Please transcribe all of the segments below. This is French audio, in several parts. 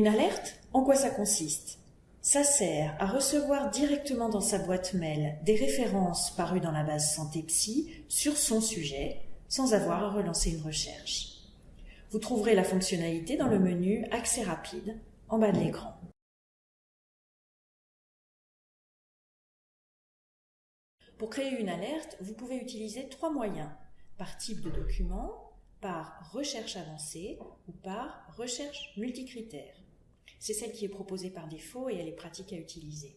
Une alerte, en quoi ça consiste? Ça sert à recevoir directement dans sa boîte mail des références parues dans la base Santé Psy sur son sujet, sans avoir à relancer une recherche. Vous trouverez la fonctionnalité dans le menu Accès rapide en bas de l'écran. Pour créer une alerte, vous pouvez utiliser trois moyens, par type de document, par recherche avancée ou par recherche multicritère. C'est celle qui est proposée par défaut et elle est pratique à utiliser.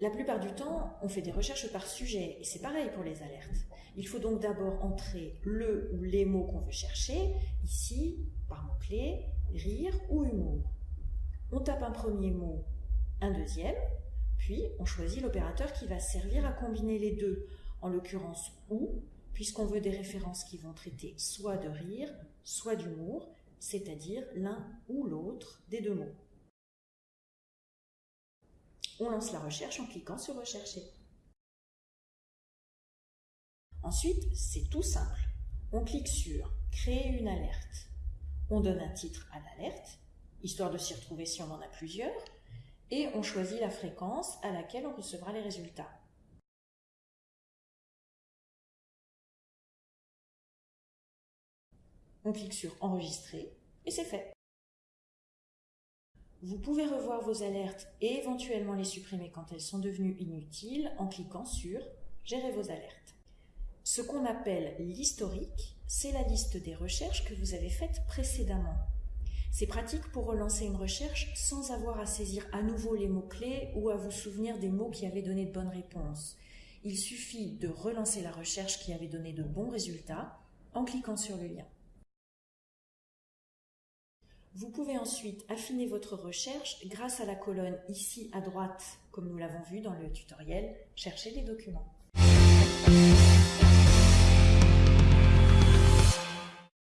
La plupart du temps, on fait des recherches par sujet et c'est pareil pour les alertes. Il faut donc d'abord entrer le ou les mots qu'on veut chercher, ici, par mot-clé, rire ou humour. On tape un premier mot, un deuxième, puis, on choisit l'opérateur qui va servir à combiner les deux, en l'occurrence ou, puisqu'on veut des références qui vont traiter soit de rire, soit d'humour, c'est-à-dire l'un ou l'autre des deux mots. On lance la recherche en cliquant sur Rechercher. Ensuite, c'est tout simple. On clique sur Créer une alerte. On donne un titre à l'alerte, histoire de s'y retrouver si on en a plusieurs, et on choisit la fréquence à laquelle on recevra les résultats. On clique sur Enregistrer et c'est fait. Vous pouvez revoir vos alertes et éventuellement les supprimer quand elles sont devenues inutiles en cliquant sur Gérer vos alertes. Ce qu'on appelle l'historique, c'est la liste des recherches que vous avez faites précédemment. C'est pratique pour relancer une recherche sans avoir à saisir à nouveau les mots-clés ou à vous souvenir des mots qui avaient donné de bonnes réponses. Il suffit de relancer la recherche qui avait donné de bons résultats en cliquant sur le lien. Vous pouvez ensuite affiner votre recherche grâce à la colonne ici à droite, comme nous l'avons vu dans le tutoriel « Chercher des documents ».